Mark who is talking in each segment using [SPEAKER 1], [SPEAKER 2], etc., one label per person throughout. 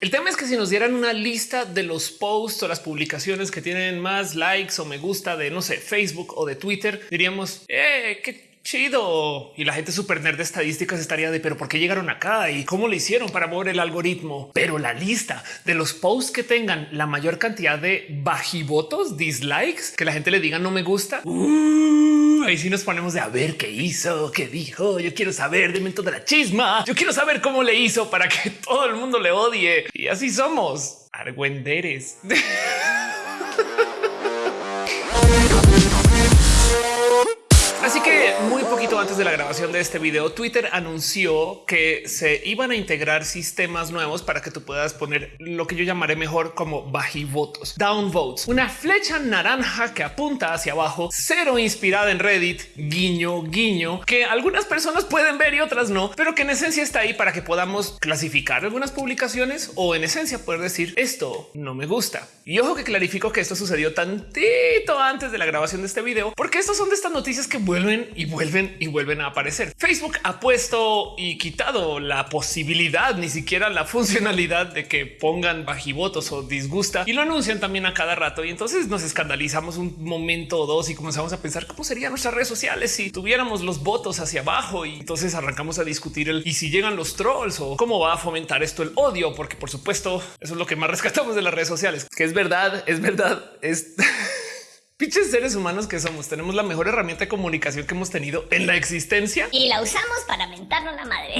[SPEAKER 1] El tema es que si nos dieran una lista de los posts o las publicaciones que tienen más likes o me gusta de no sé, Facebook o de Twitter, diríamos eh, que chido. Y la gente super nerd de estadísticas estaría de, pero ¿por qué llegaron acá? ¿Y cómo le hicieron para mover el algoritmo? Pero la lista de los posts que tengan la mayor cantidad de bajivotos, dislikes, que la gente le diga no me gusta. Uh, ahí sí nos ponemos de a ver qué hizo, qué dijo. Yo quiero saber de toda la chisma. Yo quiero saber cómo le hizo para que todo el mundo le odie. Y así somos. Argüenderes. poquito antes de la grabación de este video, Twitter anunció que se iban a integrar sistemas nuevos para que tú puedas poner lo que yo llamaré mejor como bajivotos, downvotes, una flecha naranja que apunta hacia abajo, cero inspirada en Reddit, guiño, guiño, que algunas personas pueden ver y otras no, pero que en esencia está ahí para que podamos clasificar algunas publicaciones o en esencia poder decir esto no me gusta. Y ojo que clarifico que esto sucedió tantito antes de la grabación de este video, porque estos son de estas noticias que vuelven y vuelven y vuelven a aparecer. Facebook ha puesto y quitado la posibilidad, ni siquiera la funcionalidad de que pongan bajivotos o disgusta y lo anuncian también a cada rato. Y entonces nos escandalizamos un momento o dos y comenzamos a pensar cómo serían nuestras redes sociales si tuviéramos los votos hacia abajo. Y entonces arrancamos a discutir el y si llegan los trolls o cómo va a fomentar esto el odio, porque por supuesto eso es lo que más rescatamos de las redes sociales, que es verdad, es verdad, es Piches seres humanos que somos, tenemos la mejor herramienta de comunicación que hemos tenido en la existencia
[SPEAKER 2] y la usamos para mentarnos la madre.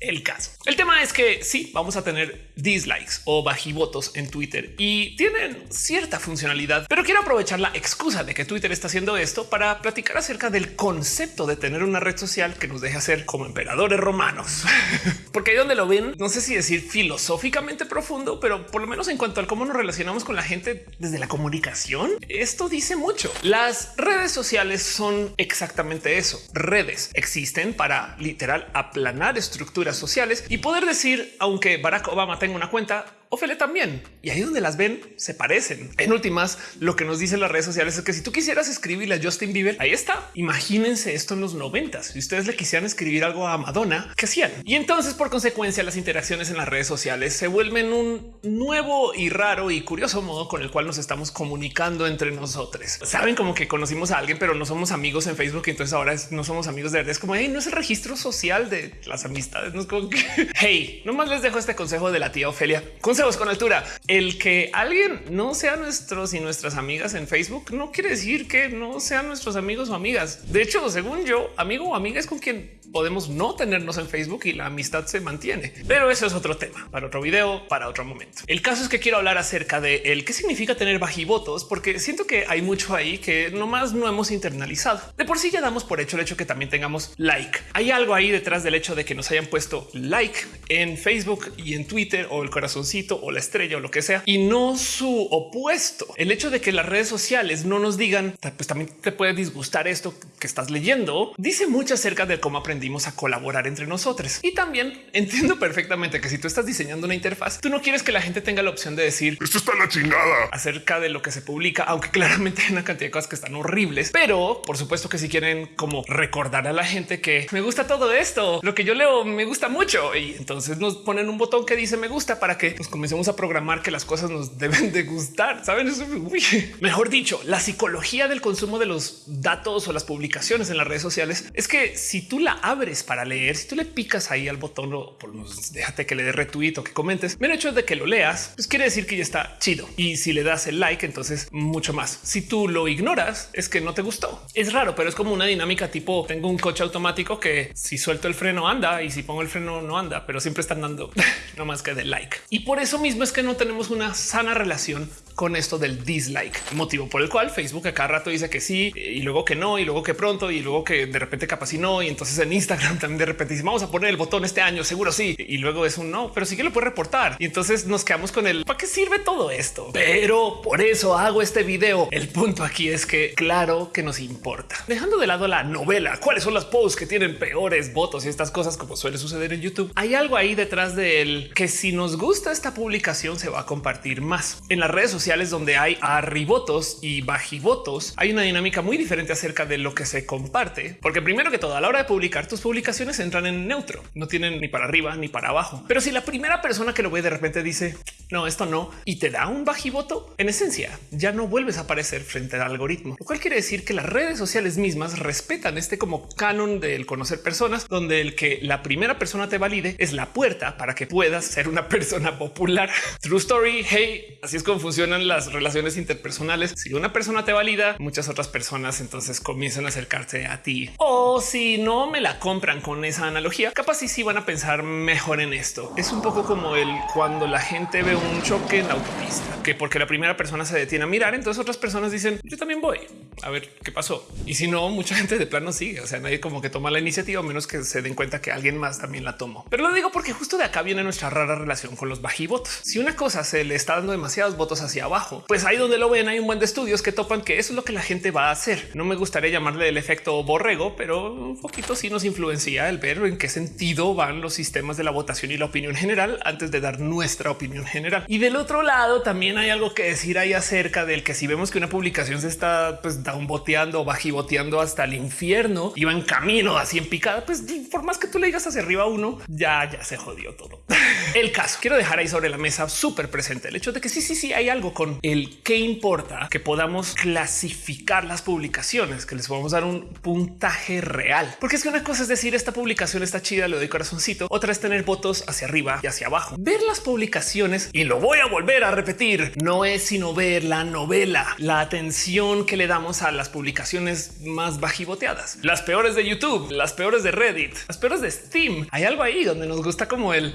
[SPEAKER 1] El caso. El tema es que sí, vamos a tener dislikes o bajivotos en Twitter y tienen cierta funcionalidad, pero quiero aprovechar la excusa de que Twitter está haciendo esto para platicar acerca del concepto de tener una red social que nos deje hacer como emperadores romanos. Porque ahí donde lo ven, no sé si decir filosóficamente profundo, pero por lo menos en cuanto al cómo nos relacionamos con la gente desde la comunicación, esto dice mucho. Las redes sociales son exactamente eso. Redes existen para literal aplanar estructuras sociales y poder decir, aunque Barack Obama tenga una cuenta, Ophelia también. Y ahí donde las ven se parecen. En últimas, lo que nos dicen las redes sociales es que si tú quisieras escribirle a Justin Bieber, ahí está. Imagínense esto en los noventas. Si ustedes le quisieran escribir algo a Madonna, ¿qué hacían? Y entonces, por consecuencia, las interacciones en las redes sociales se vuelven un nuevo y raro y curioso modo con el cual nos estamos comunicando entre nosotros. Saben como que conocimos a alguien, pero no somos amigos en Facebook. Y entonces ahora no somos amigos de verdad. Es como hey, no es el registro social de las amistades. No es como que hey, nomás les dejo este consejo de la tía Ofelia con altura. El que alguien no sea nuestros y nuestras amigas en Facebook no quiere decir que no sean nuestros amigos o amigas. De hecho, según yo, amigo o amiga es con quien podemos no tenernos en Facebook y la amistad se mantiene. Pero eso es otro tema para otro video, para otro momento. El caso es que quiero hablar acerca de el qué significa tener bajivotos, porque siento que hay mucho ahí que nomás no hemos internalizado. De por sí ya damos por hecho el hecho que también tengamos like. Hay algo ahí detrás del hecho de que nos hayan puesto like en Facebook y en Twitter o el corazoncito o la estrella o lo que sea y no su opuesto. El hecho de que las redes sociales no nos digan, pues también te puede disgustar esto que estás leyendo, dice mucho acerca de cómo aprender a colaborar entre nosotros. Y también entiendo perfectamente que si tú estás diseñando una interfaz, tú no quieres que la gente tenga la opción de decir
[SPEAKER 3] esto está la chingada
[SPEAKER 1] acerca de lo que se publica, aunque claramente hay una cantidad de cosas que están horribles. Pero por supuesto que si quieren como recordar a la gente que me gusta todo esto, lo que yo leo me gusta mucho y entonces nos ponen un botón que dice me gusta para que nos comencemos a programar que las cosas nos deben de gustar. Saben eso? Mejor dicho, la psicología del consumo de los datos o las publicaciones en las redes sociales es que si tú la abres para leer, si tú le picas ahí al botón o por déjate que le dé retweet o que comentes, el hecho de que lo leas, pues quiere decir que ya está chido. Y si le das el like, entonces mucho más. Si tú lo ignoras, es que no te gustó. Es raro, pero es como una dinámica tipo tengo un coche automático que si suelto el freno anda y si pongo el freno no anda, pero siempre están dando no más que de like. Y por eso mismo es que no tenemos una sana relación con esto del dislike, motivo por el cual Facebook a cada rato dice que sí y luego que no y luego que pronto y luego que de repente capaz y no. Y entonces en Instagram también de repente dice vamos a poner el botón este año, seguro sí. Y luego es un no, pero sí que lo puede reportar. Y entonces nos quedamos con el para qué sirve todo esto. Pero por eso hago este video. El punto aquí es que claro que nos importa. Dejando de lado la novela, cuáles son las posts que tienen peores votos y estas cosas como suele suceder en YouTube. Hay algo ahí detrás de él que si nos gusta esta publicación se va a compartir más en las redes sociales donde hay arribotos y bajivotos. Hay una dinámica muy diferente acerca de lo que se comparte, porque primero que todo, a la hora de publicar tus publicaciones entran en neutro, no tienen ni para arriba ni para abajo. Pero si la primera persona que lo ve de repente dice no, esto no, y te da un bajivoto, en esencia ya no vuelves a aparecer frente al algoritmo, lo cual quiere decir que las redes sociales mismas respetan este como canon del conocer personas, donde el que la primera persona te valide es la puerta para que puedas ser una persona popular. True story. Hey, así es como funcionan las relaciones interpersonales. Si una persona te valida, muchas otras personas entonces comienzan a acercarse a ti. O si no me la compran con esa analogía, capaz y sí van a pensar mejor en esto. Es un poco como el cuando la gente ve un choque en la autopista, que porque la primera persona se detiene a mirar, entonces otras personas dicen yo también voy a ver qué pasó. Y si no, mucha gente de plano sigue. O sea, nadie como que toma la iniciativa, menos que se den cuenta que alguien más también la tomó. Pero lo digo porque justo de acá viene nuestra rara relación con los bajivotos. Si una cosa se le está dando demasiados votos hacia abajo, pues ahí donde lo ven hay un buen de estudios que topan que eso es lo que la gente va a hacer. No me gustaría llamarle el efecto borrego, pero un poquito sí nos influencia el ver en qué sentido van los sistemas de la votación y la opinión general antes de dar nuestra opinión general. Y del otro lado también hay algo que decir ahí acerca del que si vemos que una publicación se está pues downboteando, bajivoteando hasta el infierno, iba en camino así en picada, pues por más que tú le digas hacia arriba uno, ya, ya se jodió todo. el caso quiero dejar ahí sobre la mesa súper presente el hecho de que sí, sí, sí hay algo con el que importa que podamos clasificar las publicaciones, que les podamos dar un puntaje real, porque es que una cosa es decir esta publicación está chida, le doy corazoncito, otra es tener votos hacia arriba y hacia abajo. Ver las publicaciones y lo voy a volver a repetir, no es sino ver la novela, la atención que le damos a las publicaciones más bajivoteadas, las peores de YouTube, las peores de Reddit, las peores de Steam. Hay algo ahí donde nos gusta como el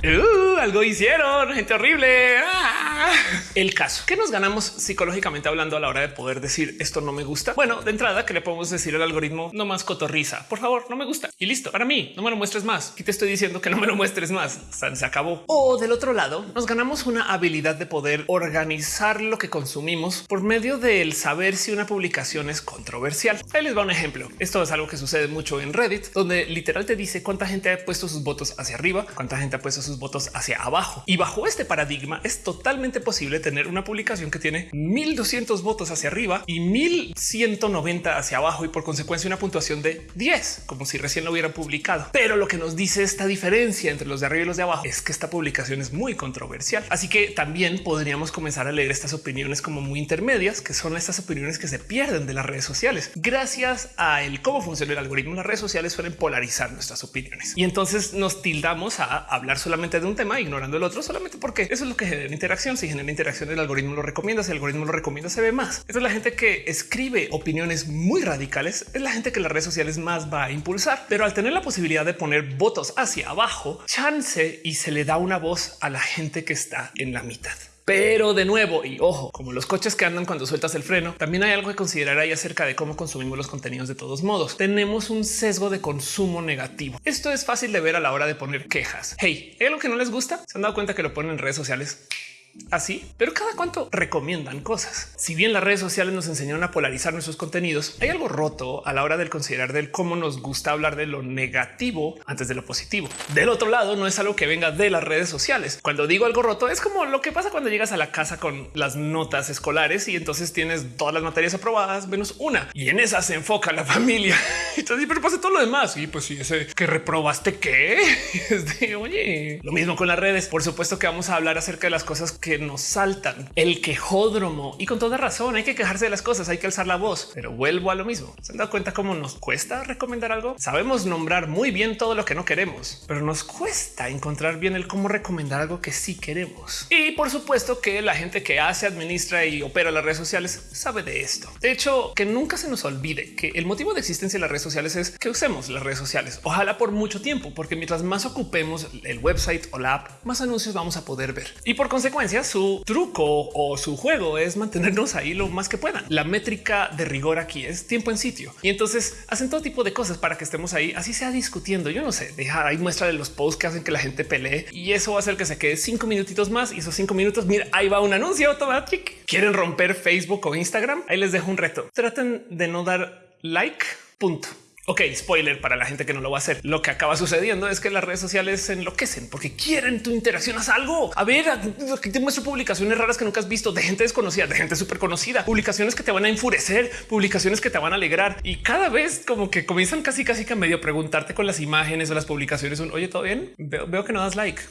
[SPEAKER 1] algo hicieron, gente horrible. Ah. El caso que nos ganamos psicológicamente hablando a la hora de poder decir esto no me gusta. Bueno, de entrada que le podemos decir al algoritmo no más cotorriza, por favor, no me gusta y listo. Para mí no me lo muestres más. Y te estoy diciendo que no me lo muestres más. Se acabó. O del otro lado, nos ganamos una habilidad de poder organizar lo que consumimos por medio del saber si una publicación es controversial. Ahí les va un ejemplo. Esto es algo que sucede mucho en Reddit, donde literal te dice cuánta gente ha puesto sus votos hacia arriba, cuánta gente ha puesto sus votos hacia abajo. Y bajo este paradigma es totalmente posible tener una publicación que tiene 1200 votos hacia arriba y 1190 hacia abajo y por consecuencia una puntuación de 10, como si recién lo hubieran publicado. Pero lo que nos dice esta diferencia entre los de arriba y los de abajo es que esta publicación es muy controversial. Así que también podríamos comenzar a leer estas opiniones como muy intermedias, que son estas opiniones que se pierden de las redes sociales. Gracias a el cómo funciona el algoritmo, las redes sociales suelen polarizar nuestras opiniones y entonces nos tildamos a hablar solamente de un tema, ignorando el otro, solamente porque eso es lo que genera interacción. Si genera interacción, el algoritmo lo recomienda. Si el algoritmo lo recomienda, se ve más. Esta es la gente que escribe opiniones muy radicales, es la gente que las redes sociales más va a impulsar. Pero al tener la posibilidad de poner votos hacia abajo, chance y se le da una voz a la gente que está en la mitad. Pero de nuevo, y ojo, como los coches que andan cuando sueltas el freno, también hay algo que considerar ahí acerca de cómo consumimos los contenidos de todos modos. Tenemos un sesgo de consumo negativo. Esto es fácil de ver a la hora de poner quejas. Hey, ¿hay algo que no les gusta? ¿Se han dado cuenta que lo ponen en redes sociales? Así, pero cada cuánto recomiendan cosas. Si bien las redes sociales nos enseñaron a polarizar nuestros contenidos, hay algo roto a la hora del considerar del cómo nos gusta hablar de lo negativo antes de lo positivo. Del otro lado, no es algo que venga de las redes sociales. Cuando digo algo roto, es como lo que pasa cuando llegas a la casa con las notas escolares y entonces tienes todas las materias aprobadas menos una y en esa se enfoca la familia. Entonces, pero pasa todo lo demás. Y pues sí, ese que reprobaste que es de oye, lo mismo con las redes. Por supuesto que vamos a hablar acerca de las cosas que nos saltan, el quejódromo y con toda razón hay que quejarse de las cosas, hay que alzar la voz, pero vuelvo a lo mismo. Se han dado cuenta cómo nos cuesta recomendar algo. Sabemos nombrar muy bien todo lo que no queremos, pero nos cuesta encontrar bien el cómo recomendar algo que sí queremos. Y por supuesto que la gente que hace, administra y opera las redes sociales sabe de esto. De hecho, que nunca se nos olvide que el motivo de existencia de las redes sociales es que usemos las redes sociales. Ojalá por mucho tiempo, porque mientras más ocupemos el website o la app, más anuncios vamos a poder ver. Y por consecuencia, su truco o su juego es mantenernos ahí lo más que puedan. La métrica de rigor aquí es tiempo en sitio y entonces hacen todo tipo de cosas para que estemos ahí, así sea discutiendo. Yo no sé, deja ahí muestra de los posts que hacen que la gente pelee y eso va a hacer que se quede cinco minutitos más y esos cinco minutos. Mira, ahí va un anuncio automático. Quieren romper Facebook o Instagram. Ahí les dejo un reto. Traten de no dar like. Punto Ok, spoiler para la gente que no lo va a hacer. Lo que acaba sucediendo es que las redes sociales se enloquecen porque quieren tu interacción. Haz algo. A ver, aquí te muestro publicaciones raras que nunca has visto de gente desconocida, de gente súper conocida, publicaciones que te van a enfurecer, publicaciones que te van a alegrar y cada vez como que comienzan casi casi que a medio preguntarte con las imágenes o las publicaciones. Un oye, todo bien. Veo, que no das like.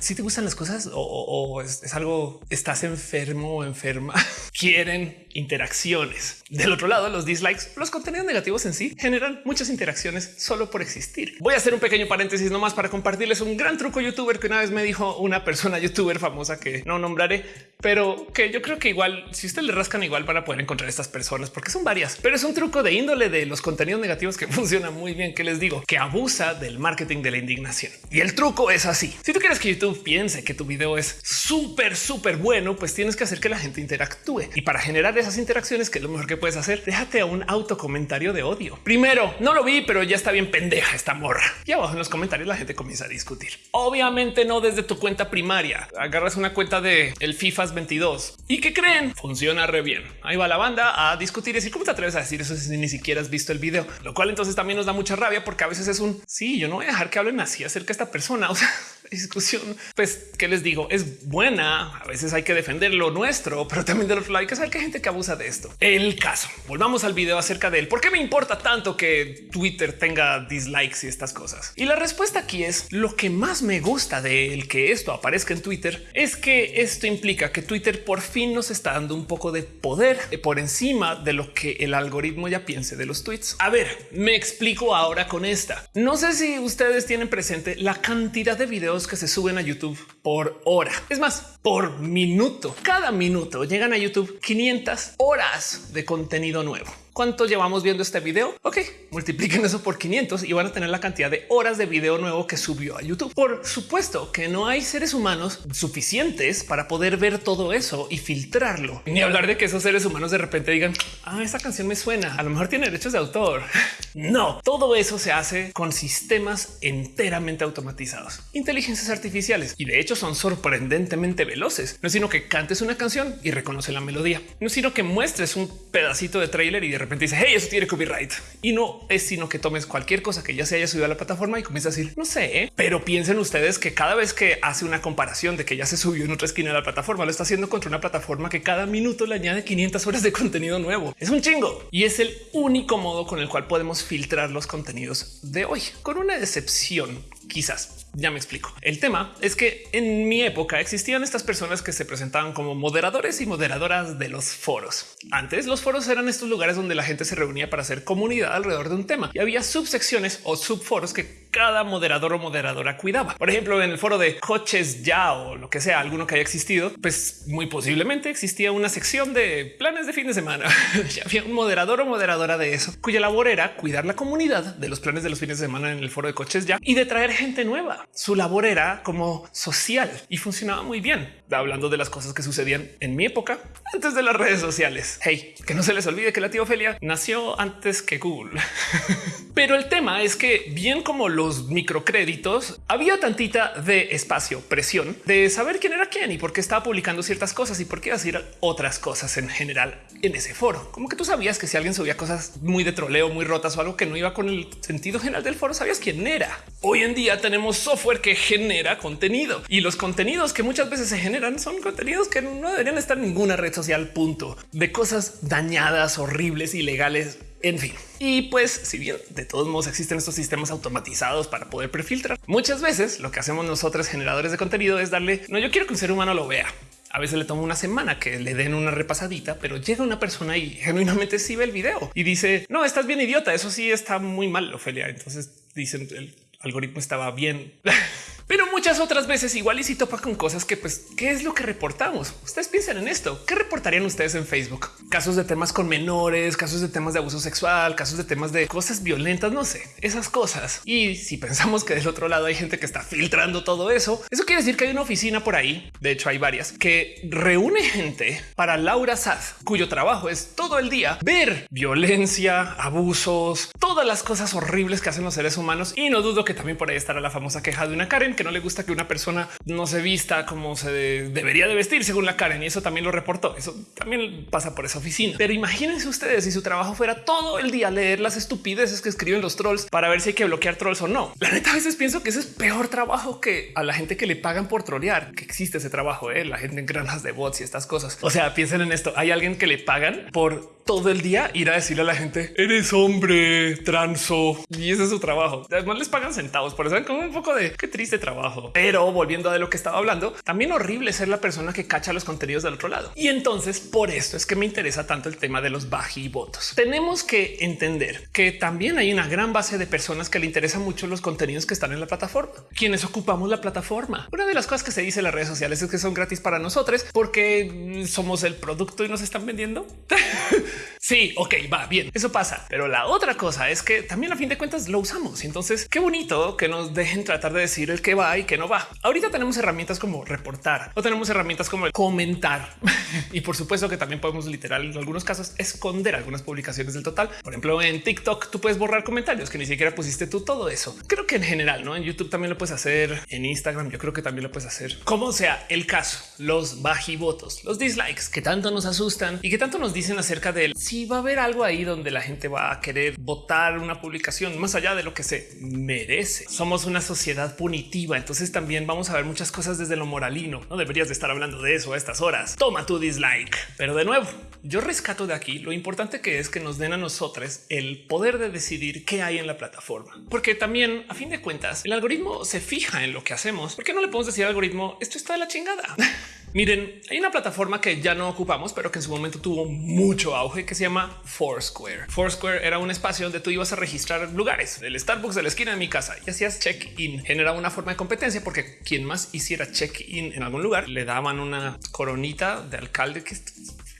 [SPEAKER 1] si te gustan las cosas o, es, algo, estás enfermo o enferma. Quieren interacciones. Del otro lado, los dislikes, los contenidos negativos en sí generan muchas interacciones solo por existir. Voy a hacer un pequeño paréntesis nomás para compartirles un gran truco youtuber que una vez me dijo una persona youtuber famosa que no nombraré, pero que yo creo que igual si ustedes le rascan igual van a poder encontrar estas personas porque son varias, pero es un truco de índole de los contenidos negativos que funciona muy bien, que les digo, que abusa del marketing de la indignación. Y el truco es así. Si tú quieres que YouTube piense que tu video es súper, súper bueno, pues tienes que hacer que la gente interactúe. Y para generar esas interacciones, que es lo mejor que puedes hacer, déjate a un autocomentario de odio. Primero, no lo vi, pero ya está bien pendeja esta morra. Y abajo en los comentarios la gente comienza a discutir. Obviamente no desde tu cuenta primaria. Agarras una cuenta de el FIFAs 22 y que creen funciona re bien. Ahí va la banda a discutir y decir cómo te atreves a decir eso si ni siquiera has visto el video, lo cual entonces también nos da mucha rabia porque a veces es un sí, yo no voy a dejar que hablen así acerca de esta persona. O sea, discusión, pues, ¿qué les digo? Es buena. A veces hay que defender lo nuestro, pero también del otro lado hay que gente que abusa de esto. El caso. Volvamos al video acerca de él. ¿Por qué me importa tanto que Twitter tenga dislikes y estas cosas? Y la respuesta aquí es lo que más me gusta de el que esto aparezca en Twitter es que esto implica que Twitter por fin nos está dando un poco de poder por encima de lo que el algoritmo ya piense de los tweets. A ver, me explico ahora con esta. No sé si ustedes tienen presente la cantidad de que se suben a YouTube por hora. Es más, por minuto. Cada minuto llegan a YouTube 500 horas de contenido nuevo. ¿Cuánto llevamos viendo este video? Ok, multipliquen eso por 500 y van a tener la cantidad de horas de video nuevo que subió a YouTube. Por supuesto que no hay seres humanos suficientes para poder ver todo eso y filtrarlo. Ni hablar de que esos seres humanos de repente digan, ah, esa canción me suena, a lo mejor tiene derechos de autor. No, todo eso se hace con sistemas enteramente automatizados, inteligencias artificiales y de hecho son sorprendentemente veloces. No es sino que cantes una canción y reconoce la melodía, no es sino que muestres un pedacito de trailer y de repente dice hey, eso tiene copyright y no es sino que tomes cualquier cosa que ya se haya subido a la plataforma y comienza a decir no sé, ¿eh? pero piensen ustedes que cada vez que hace una comparación de que ya se subió en otra esquina de la plataforma, lo está haciendo contra una plataforma que cada minuto le añade 500 horas de contenido nuevo. Es un chingo y es el único modo con el cual podemos filtrar los contenidos de hoy, con una excepción quizás ya me explico. El tema es que en mi época existían estas personas que se presentaban como moderadores y moderadoras de los foros. Antes los foros eran estos lugares donde la gente se reunía para hacer comunidad alrededor de un tema y había subsecciones o subforos que cada moderador o moderadora cuidaba. Por ejemplo, en el foro de coches ya o lo que sea, alguno que haya existido, pues muy posiblemente existía una sección de planes de fin de semana. ya había un moderador o moderadora de eso, cuya labor era cuidar la comunidad de los planes de los fines de semana en el foro de coches ya y de traer gente nueva su labor era como social y funcionaba muy bien. Hablando de las cosas que sucedían en mi época antes de las redes sociales. Hey, que no se les olvide que la tía Ofelia nació antes que Google. Pero el tema es que bien como los microcréditos, había tantita de espacio, presión de saber quién era quién y por qué estaba publicando ciertas cosas y por qué decir otras cosas en general en ese foro. Como que tú sabías que si alguien subía cosas muy de troleo, muy rotas o algo que no iba con el sentido general del foro, sabías quién era. Hoy en día tenemos software que genera contenido y los contenidos que muchas veces se generan son contenidos que no deberían estar en ninguna red social, punto de cosas dañadas, horribles, ilegales. En fin, y pues si bien de todos modos existen estos sistemas automatizados para poder prefiltrar, muchas veces lo que hacemos nosotros generadores de contenido es darle, no, yo quiero que un ser humano lo vea. A veces le toma una semana que le den una repasadita, pero llega una persona y genuinamente sí ve el video y dice, no, estás bien idiota, eso sí está muy mal, Ofelia. Entonces dicen, el algoritmo estaba bien. Pero muchas otras veces igual y si topa con cosas que pues, ¿qué es lo que reportamos? Ustedes piensan en esto. ¿Qué reportarían ustedes en Facebook? Casos de temas con menores, casos de temas de abuso sexual, casos de temas de cosas violentas, no sé, esas cosas. Y si pensamos que del otro lado hay gente que está filtrando todo eso, eso quiere decir que hay una oficina por ahí, de hecho hay varias, que reúne gente para Laura Sad, cuyo trabajo es todo el día ver violencia, abusos, todas las cosas horribles que hacen los seres humanos. Y no dudo que también por ahí estará la famosa queja de una Karen no le gusta que una persona no se vista como se debería de vestir según la Karen y eso también lo reportó. Eso también pasa por esa oficina. Pero imagínense ustedes si su trabajo fuera todo el día leer las estupideces que escriben los trolls para ver si hay que bloquear trolls o no. La neta a veces pienso que ese es peor trabajo que a la gente que le pagan por trolear, que existe ese trabajo, ¿eh? la gente en granjas de bots y estas cosas. O sea, piensen en esto. Hay alguien que le pagan por todo el día ir a decirle a la gente eres hombre transo y ese es su trabajo. Además les pagan centavos por eso como un poco de qué triste trabajo. Pero volviendo a de lo que estaba hablando, también horrible ser la persona que cacha los contenidos del otro lado. Y entonces por esto es que me interesa tanto el tema de los votos. Tenemos que entender que también hay una gran base de personas que le interesan mucho los contenidos que están en la plataforma, quienes ocupamos la plataforma. Una de las cosas que se dice en las redes sociales es que son gratis para nosotros porque somos el producto y nos están vendiendo. sí, ok, va bien. Eso pasa. Pero la otra cosa es que también a fin de cuentas lo usamos. Entonces, qué bonito que nos dejen tratar de decir el que va y que no va. Ahorita tenemos herramientas como reportar o tenemos herramientas como comentar. y por supuesto que también podemos literal en algunos casos esconder algunas publicaciones del total. Por ejemplo, en TikTok tú puedes borrar comentarios que ni siquiera pusiste tú todo eso. Creo que en general, no en YouTube también lo puedes hacer. En Instagram yo creo que también lo puedes hacer. Como sea el caso, los bajivotos, los dislikes que tanto nos asustan y que tanto nos dicen acerca de si va a haber algo ahí donde la gente va a querer votar una publicación más allá de lo que se merece. Somos una sociedad punitiva, entonces también vamos a ver muchas cosas desde lo moralino. No deberías de estar hablando de eso a estas horas. Toma tu dislike. Pero de nuevo, yo rescato de aquí lo importante que es que nos den a nosotros el poder de decidir qué hay en la plataforma. Porque también, a fin de cuentas, el algoritmo se fija en lo que hacemos. ¿Por qué no le podemos decir al algoritmo esto está de la chingada? Miren, hay una plataforma que ya no ocupamos, pero que en su momento tuvo mucho auge que se llama Foursquare. Foursquare era un espacio donde tú ibas a registrar lugares, el Starbucks de la esquina de mi casa y hacías check in. Generaba una forma de competencia porque quien más hiciera check in en algún lugar le daban una coronita de alcalde que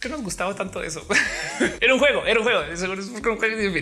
[SPEAKER 1] que nos gustaba tanto eso. era un juego, era un juego,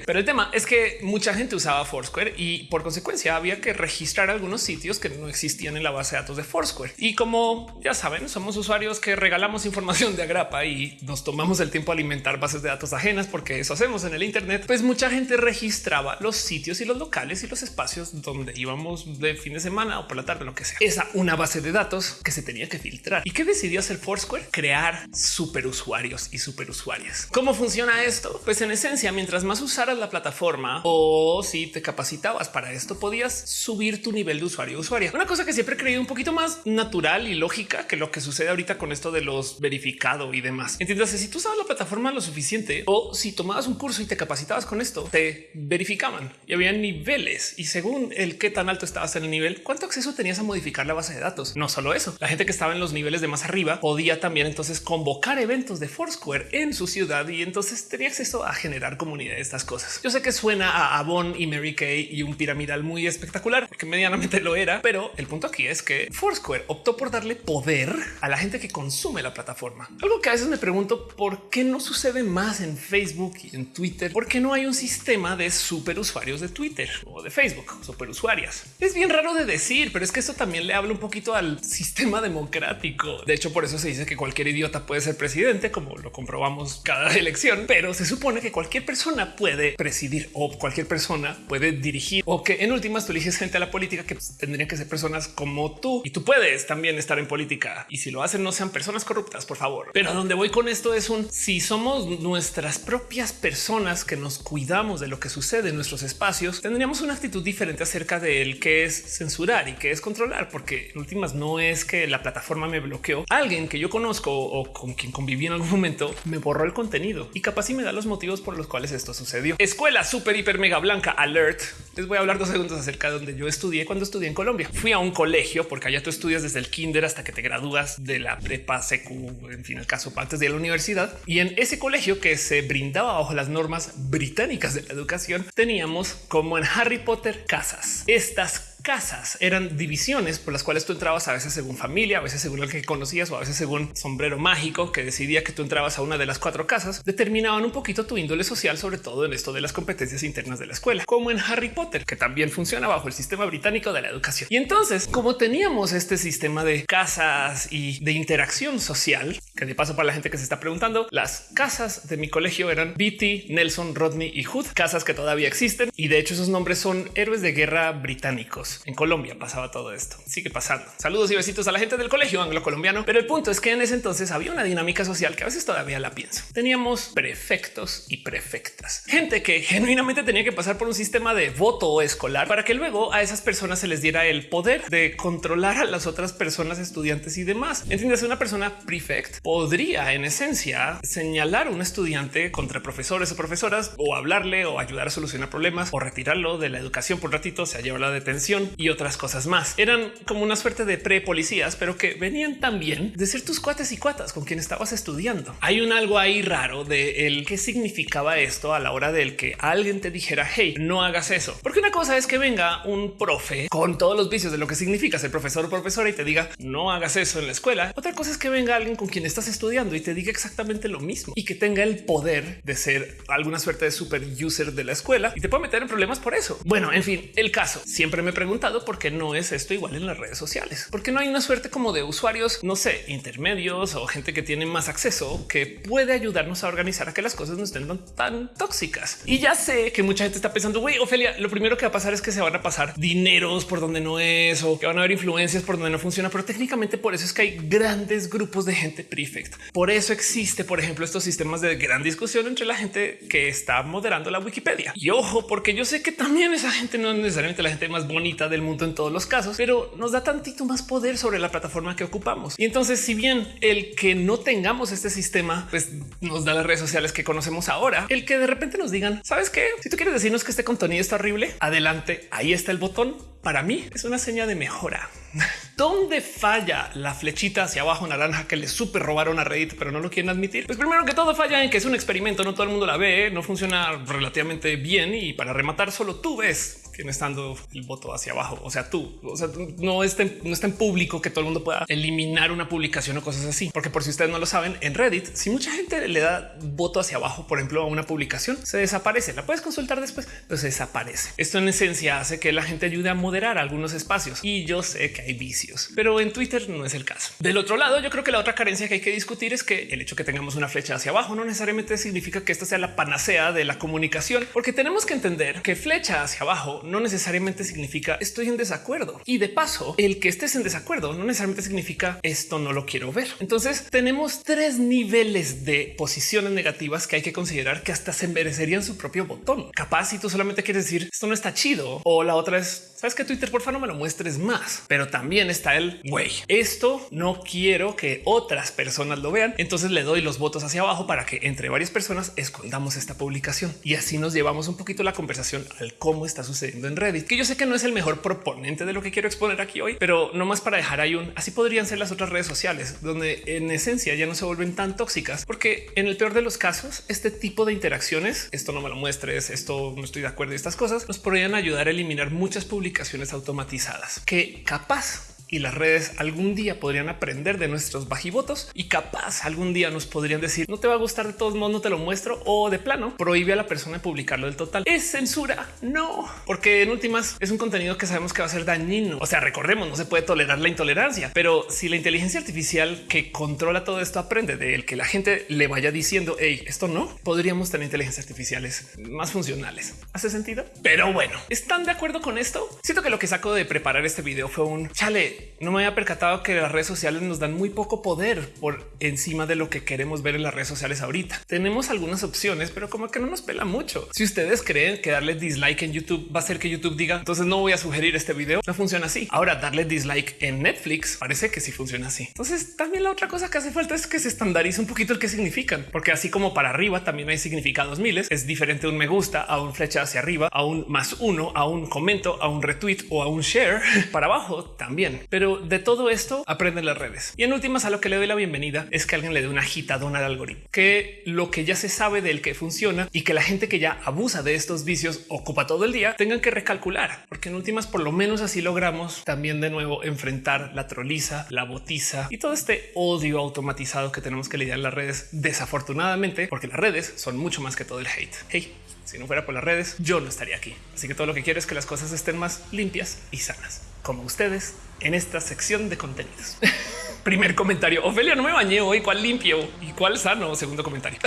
[SPEAKER 1] pero el tema es que mucha gente usaba Foursquare y por consecuencia había que registrar algunos sitios que no existían en la base de datos de Foursquare. Y como ya saben, somos usuarios que regalamos información de agrapa y nos tomamos el tiempo a alimentar bases de datos ajenas porque eso hacemos en el Internet, pues mucha gente registraba los sitios y los locales y los espacios donde íbamos de fin de semana o por la tarde, lo que sea. Esa una base de datos que se tenía que filtrar. ¿Y qué decidió hacer Foursquare? Crear super usuarios y superusuarias. ¿Cómo funciona esto? Pues en esencia, mientras más usaras la plataforma o si te capacitabas para esto, podías subir tu nivel de usuario usuaria. Una cosa que siempre he creído un poquito más natural y lógica que lo que sucede ahorita con esto de los verificado y demás. Entiendes, si tú usabas la plataforma lo suficiente o si tomabas un curso y te capacitabas con esto, te verificaban y había niveles y según el qué tan alto estabas en el nivel, cuánto acceso tenías a modificar la base de datos. No solo eso, la gente que estaba en los niveles de más arriba podía también entonces convocar eventos de Foursquare en su ciudad y entonces tenía acceso a generar comunidad de estas cosas. Yo sé que suena a Avon y Mary Kay y un piramidal muy espectacular, porque medianamente lo era, pero el punto aquí es que Foursquare optó por darle poder a la gente que consume la plataforma. Algo que a veces me pregunto por qué no sucede más en Facebook y en Twitter, por qué no hay un sistema de super usuarios de Twitter o de Facebook, super usuarias. Es bien raro de decir, pero es que eso también le habla un poquito al sistema democrático. De hecho, por eso se dice que cualquier idiota puede ser presidente, como lo comprobamos cada elección, pero se supone que cualquier persona puede presidir o cualquier persona puede dirigir o que en últimas tú eliges gente a la política que tendrían que ser personas como tú y tú puedes también estar en política y si lo no sean personas corruptas, por favor. Pero a donde voy con esto es un si somos nuestras propias personas que nos cuidamos de lo que sucede en nuestros espacios, tendríamos una actitud diferente acerca de el que es censurar y que es controlar, porque en últimas no es que la plataforma me bloqueó. Alguien que yo conozco o con quien conviví en algún momento me borró el contenido y capaz y me da los motivos por los cuales esto sucedió. Escuela súper hiper mega blanca alert. Les voy a hablar dos segundos acerca de donde yo estudié cuando estudié en Colombia. Fui a un colegio porque allá tú estudias desde el kinder hasta que te gradúas de la prepa, secu, en fin, el caso antes de la universidad. Y en ese colegio que se brindaba bajo las normas británicas de la educación, teníamos como en Harry Potter casas. Estas casas eran divisiones por las cuales tú entrabas a veces según familia, a veces según el que conocías o a veces según sombrero mágico que decidía que tú entrabas a una de las cuatro casas, determinaban un poquito tu índole social, sobre todo en esto de las competencias internas de la escuela, como en Harry Potter, que también funciona bajo el sistema británico de la educación. Y entonces, como teníamos este sistema de casas y de interacción social, Que de paso para la gente que se está preguntando, las casas de mi colegio eran Beatty, Nelson, Rodney y Hood, casas que todavía existen y de hecho esos nombres son héroes de guerra británicos. En Colombia pasaba todo esto. Sigue pasando. Saludos y besitos a la gente del colegio anglo colombiano. Pero el punto es que en ese entonces había una dinámica social que a veces todavía la pienso. Teníamos prefectos y prefectas, gente que genuinamente tenía que pasar por un sistema de voto escolar para que luego a esas personas se les diera el poder de controlar a las otras personas, estudiantes y demás. Entiendes, una persona prefect podría en esencia señalar a un estudiante contra profesores o profesoras o hablarle o ayudar a solucionar problemas o retirarlo de la educación por ratito, se lleva la detención y otras cosas más. Eran como una suerte de pre policías, pero que venían también de ser tus cuates y cuatas con quien estabas estudiando. Hay un algo ahí raro de el qué significaba esto a la hora del que alguien te dijera hey, no hagas eso, porque una cosa es que venga un profe con todos los vicios de lo que significa ser profesor o profesora y te diga no hagas eso en la escuela. Otra cosa es que venga alguien con quien estás estudiando y te diga exactamente lo mismo y que tenga el poder de ser alguna suerte de super user de la escuela y te puede meter en problemas por eso. Bueno, en fin, el caso siempre me he preguntado por qué no es esto igual en las redes sociales, porque no hay una suerte como de usuarios, no sé, intermedios o gente que tiene más acceso que puede ayudarnos a organizar a que las cosas no estén tan tóxicas. Y ya sé que mucha gente está pensando, güey, Ofelia, lo primero que va a pasar es que se van a pasar dineros por donde no es o que van a haber influencias por donde no funciona, pero técnicamente por eso es que hay grandes grupos de gente prefect. Por eso existe, por ejemplo, estos sistemas de gran discusión entre la gente que está moderando la Wikipedia. Y ojo, porque yo sé que también esa gente no es necesariamente la gente más bonita del mundo en todos los casos, pero nos da tantito más poder sobre la plataforma que ocupamos. Y entonces, si bien el que no tengamos este sistema, pues nos da las redes sociales que conocemos ahora, el que de repente nos digan, ¿sabes qué? Si tú quieres decirnos que este contenido está horrible, adelante, ahí está el botón. Para mí es una señal de mejora. ¿Dónde falla la flechita hacia abajo naranja que le super robaron a Reddit, pero no lo quieren admitir? Pues primero que todo falla en que es un experimento, no todo el mundo la ve, no funciona relativamente bien y para rematar solo tú ves quién está dando el voto hacia abajo. O sea, tú, o sea, no está, no está en público que todo el mundo pueda eliminar una publicación o cosas así. Porque por si ustedes no lo saben, en Reddit, si mucha gente le da voto hacia abajo, por ejemplo, a una publicación, se desaparece. La puedes consultar después, pero se desaparece. Esto en esencia hace que la gente ayude a moderar algunos espacios y yo sé que hay vicios, pero en Twitter no es el caso. Del otro lado, yo creo que la otra carencia que hay que discutir es que el hecho que tengamos una flecha hacia abajo no necesariamente significa que esta sea la panacea de la comunicación, porque tenemos que entender que flecha hacia abajo no necesariamente significa estoy en desacuerdo. Y de paso, el que estés en desacuerdo no necesariamente significa esto no lo quiero ver. Entonces tenemos tres niveles de posiciones negativas que hay que considerar que hasta se merecerían su propio botón. Capaz si tú solamente quieres decir esto no está chido o la otra es sabes que Twitter por favor no me lo muestres más, pero también está el güey. Esto no quiero que otras personas lo vean. Entonces le doy los votos hacia abajo para que entre varias personas escondamos esta publicación y así nos llevamos un poquito la conversación al cómo está sucediendo en Reddit, que yo sé que no es el mejor proponente de lo que quiero exponer aquí hoy, pero no más para dejar ahí un así podrían ser las otras redes sociales, donde en esencia ya no se vuelven tan tóxicas, porque en el peor de los casos, este tipo de interacciones, esto no me lo muestres, esto no estoy de acuerdo y estas cosas nos podrían ayudar a eliminar muchas publicaciones automatizadas que capaz y las redes algún día podrían aprender de nuestros bajivotos y capaz algún día nos podrían decir no te va a gustar de todos modos, no te lo muestro o de plano prohíbe a la persona publicarlo del total. Es censura. No, porque en últimas es un contenido que sabemos que va a ser dañino. O sea, recordemos, no se puede tolerar la intolerancia, pero si la inteligencia artificial que controla todo esto aprende de él, que la gente le vaya diciendo hey, esto no podríamos tener inteligencias artificiales más funcionales. ¿Hace sentido? Pero bueno, ¿están de acuerdo con esto? Siento que lo que saco de preparar este video fue un chale no me había percatado que las redes sociales nos dan muy poco poder por encima de lo que queremos ver en las redes sociales ahorita. Tenemos algunas opciones, pero como que no nos pela mucho. Si ustedes creen que darle dislike en YouTube va a hacer que YouTube diga entonces no voy a sugerir este video, no funciona así. Ahora darle dislike en Netflix parece que sí funciona así. Entonces también la otra cosa que hace falta es que se estandarice un poquito el que significan, porque así como para arriba también hay significados miles. Es diferente un me gusta a un flecha hacia arriba, a un más uno, a un comento, a un retweet o a un share para abajo también. Pero de todo esto aprenden las redes. Y en últimas, a lo que le doy la bienvenida es que alguien le dé una agitadona al algoritmo, que lo que ya se sabe del que funciona y que la gente que ya abusa de estos vicios ocupa todo el día tengan que recalcular, porque en últimas, por lo menos así logramos también de nuevo enfrentar la troliza, la botiza y todo este odio automatizado que tenemos que lidiar en las redes. Desafortunadamente, porque las redes son mucho más que todo el hate. Hey, si no fuera por las redes, yo no estaría aquí. Así que todo lo que quiero es que las cosas estén más limpias y sanas, como ustedes en esta sección de contenidos. Primer comentario. Ofelia, no me bañé hoy. ¿Cuál limpio y cuál sano? Segundo comentario.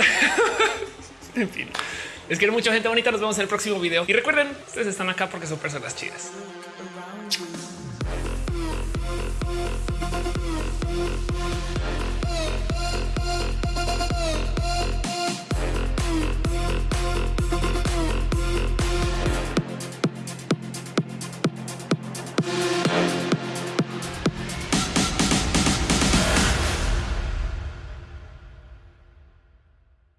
[SPEAKER 1] en fin. Es que hay mucha gente bonita. Nos vemos en el próximo video. Y recuerden, ustedes están acá porque son personas chidas.